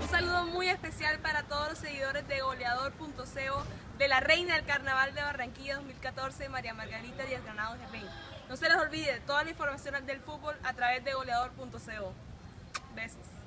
Un saludo muy especial para todos los seguidores de goleador.co de la reina del carnaval de Barranquilla 2014, María Margarita Díaz Granado Germain. No se les olvide toda la información del fútbol a través de goleador.co. Besos.